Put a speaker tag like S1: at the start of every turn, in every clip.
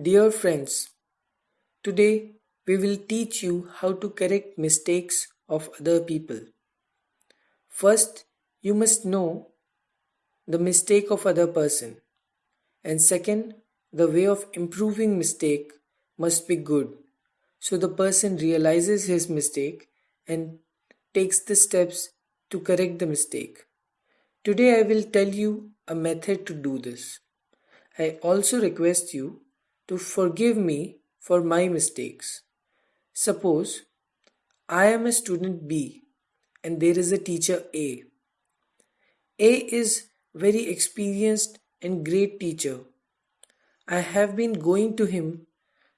S1: Dear friends, today we will teach you how to correct mistakes of other people. First, you must know the mistake of other person and second the way of improving mistake must be good so the person realizes his mistake and takes the steps to correct the mistake. Today I will tell you a method to do this. I also request you to forgive me for my mistakes. Suppose I am a student B and there is a teacher A. A is very experienced and great teacher. I have been going to him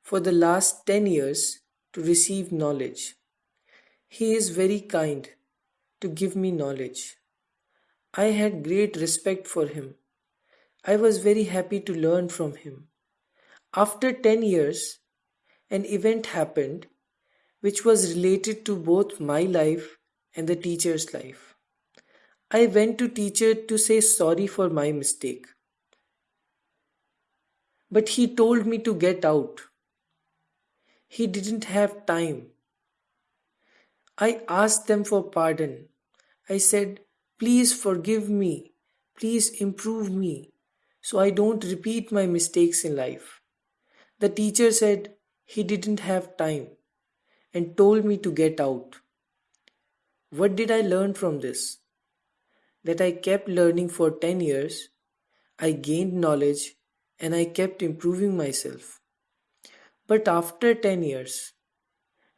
S1: for the last 10 years to receive knowledge. He is very kind to give me knowledge. I had great respect for him. I was very happy to learn from him. After 10 years, an event happened which was related to both my life and the teacher's life. I went to teacher to say sorry for my mistake. But he told me to get out. He didn't have time. I asked them for pardon. I said, please forgive me. Please improve me so I don't repeat my mistakes in life. The teacher said he didn't have time and told me to get out. What did I learn from this? That I kept learning for 10 years, I gained knowledge, and I kept improving myself. But after 10 years,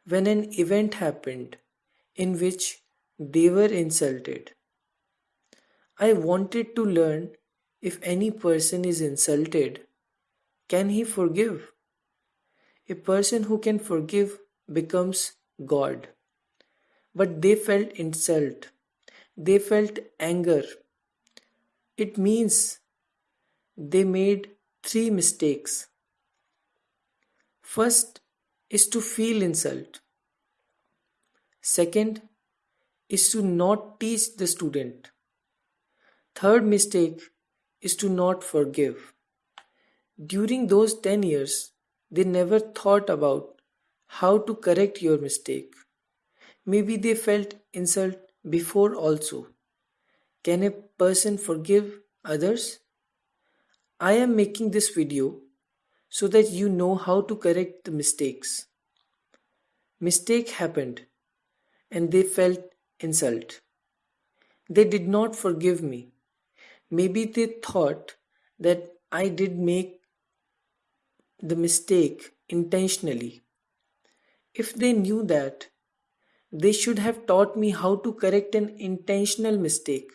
S1: when an event happened in which they were insulted, I wanted to learn if any person is insulted, can he forgive? A person who can forgive becomes God. But they felt insult. They felt anger. It means they made three mistakes. First is to feel insult. Second is to not teach the student. Third mistake is to not forgive. During those 10 years, they never thought about how to correct your mistake. Maybe they felt insult before also. Can a person forgive others? I am making this video so that you know how to correct the mistakes. Mistake happened and they felt insult. They did not forgive me. Maybe they thought that I did make the mistake intentionally. If they knew that, they should have taught me how to correct an intentional mistake.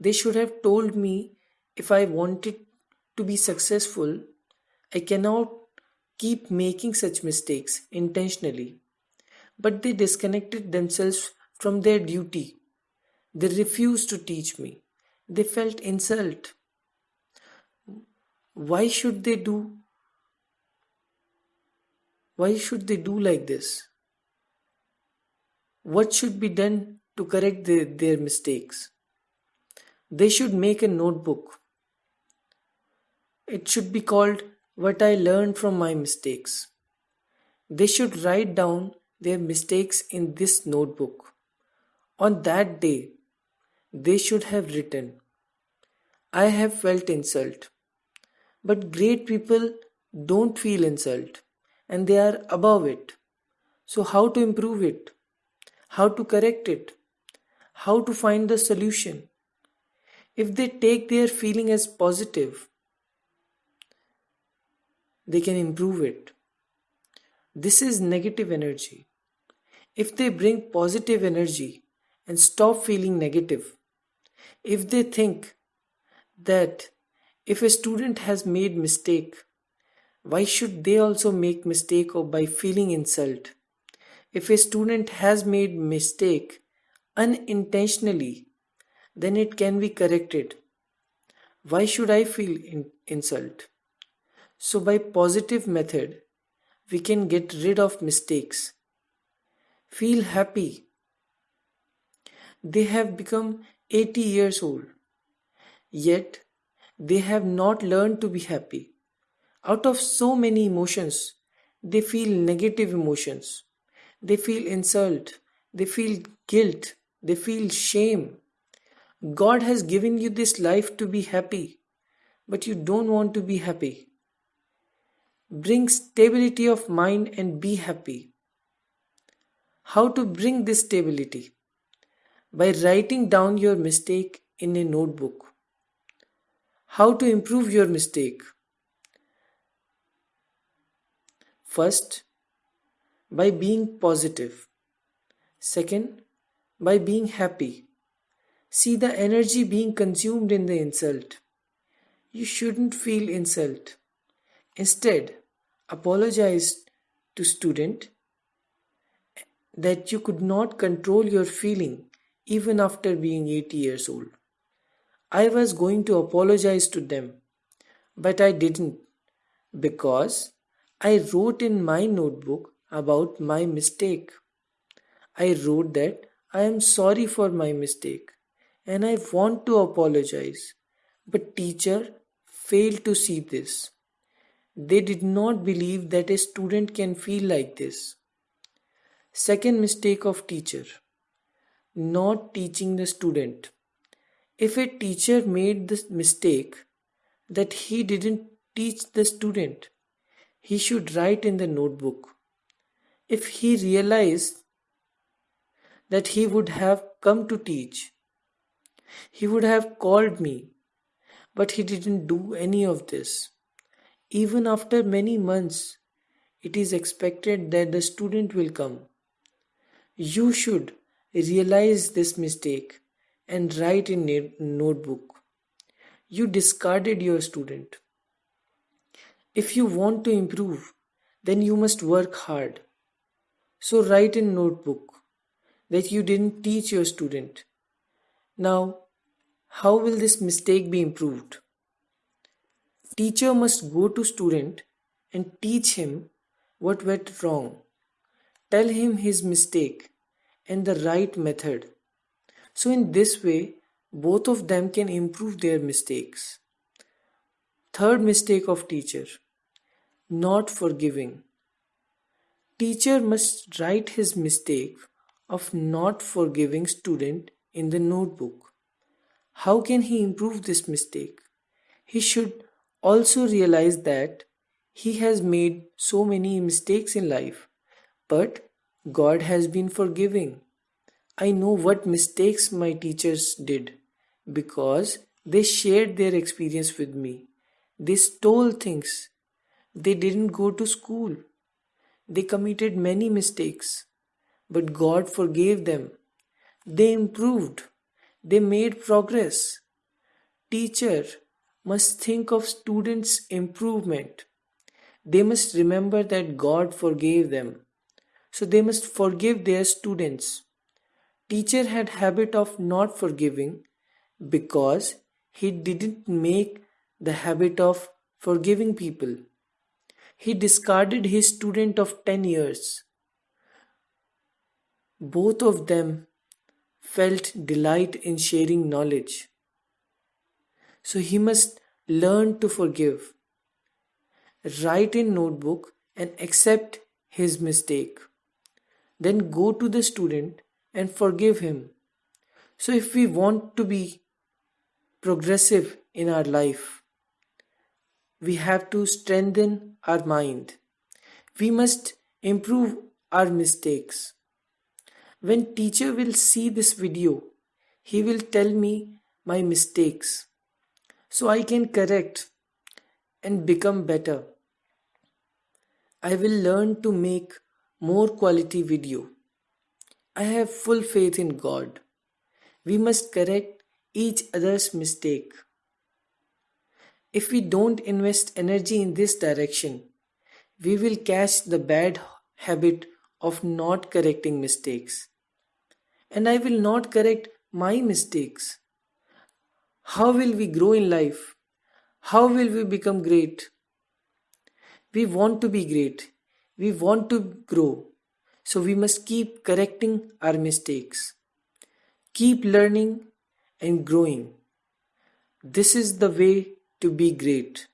S1: They should have told me if I wanted to be successful, I cannot keep making such mistakes intentionally. But they disconnected themselves from their duty. They refused to teach me. They felt insult. Why should they do why should they do like this? What should be done to correct the, their mistakes? They should make a notebook. It should be called What I Learned from My Mistakes. They should write down their mistakes in this notebook. On that day, they should have written, I have felt insult. But great people don't feel insult and they are above it. So, how to improve it? How to correct it? How to find the solution? If they take their feeling as positive, they can improve it. This is negative energy. If they bring positive energy and stop feeling negative, if they think that if a student has made mistake why should they also make mistake or by feeling insult? If a student has made mistake unintentionally, then it can be corrected. Why should I feel in insult? So by positive method, we can get rid of mistakes. Feel happy. They have become 80 years old. Yet they have not learned to be happy. Out of so many emotions, they feel negative emotions. They feel insult. They feel guilt. They feel shame. God has given you this life to be happy, but you don't want to be happy. Bring stability of mind and be happy. How to bring this stability? By writing down your mistake in a notebook. How to improve your mistake? First, by being positive. Second, by being happy. See the energy being consumed in the insult. You shouldn't feel insult. Instead, apologize to student that you could not control your feeling even after being 80 years old. I was going to apologize to them, but I didn't because I wrote in my notebook about my mistake. I wrote that I am sorry for my mistake and I want to apologize. But teacher failed to see this. They did not believe that a student can feel like this. Second mistake of teacher not teaching the student. If a teacher made the mistake that he didn't teach the student, he should write in the notebook. If he realized that he would have come to teach, he would have called me, but he didn't do any of this. Even after many months, it is expected that the student will come. You should realize this mistake and write in notebook. You discarded your student. If you want to improve, then you must work hard. So write in notebook that you didn't teach your student. Now, how will this mistake be improved? Teacher must go to student and teach him what went wrong. Tell him his mistake and the right method. So, in this way, both of them can improve their mistakes. Third mistake of teacher not forgiving. Teacher must write his mistake of not forgiving student in the notebook. How can he improve this mistake? He should also realize that he has made so many mistakes in life, but God has been forgiving. I know what mistakes my teachers did because they shared their experience with me. They stole things. They didn't go to school. They committed many mistakes, but God forgave them. They improved. They made progress. Teacher must think of students' improvement. They must remember that God forgave them so they must forgive their students. Teacher had habit of not forgiving because he didn't make the habit of forgiving people. He discarded his student of 10 years. Both of them felt delight in sharing knowledge. So he must learn to forgive. Write in notebook and accept his mistake then go to the student and forgive him. So, if we want to be progressive in our life, we have to strengthen our mind. We must improve our mistakes. When teacher will see this video, he will tell me my mistakes so I can correct and become better. I will learn to make more quality video. I have full faith in God. We must correct each other's mistake. If we don't invest energy in this direction, we will catch the bad habit of not correcting mistakes. And I will not correct my mistakes. How will we grow in life? How will we become great? We want to be great we want to grow, so we must keep correcting our mistakes. Keep learning and growing. This is the way to be great.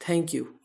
S1: Thank you.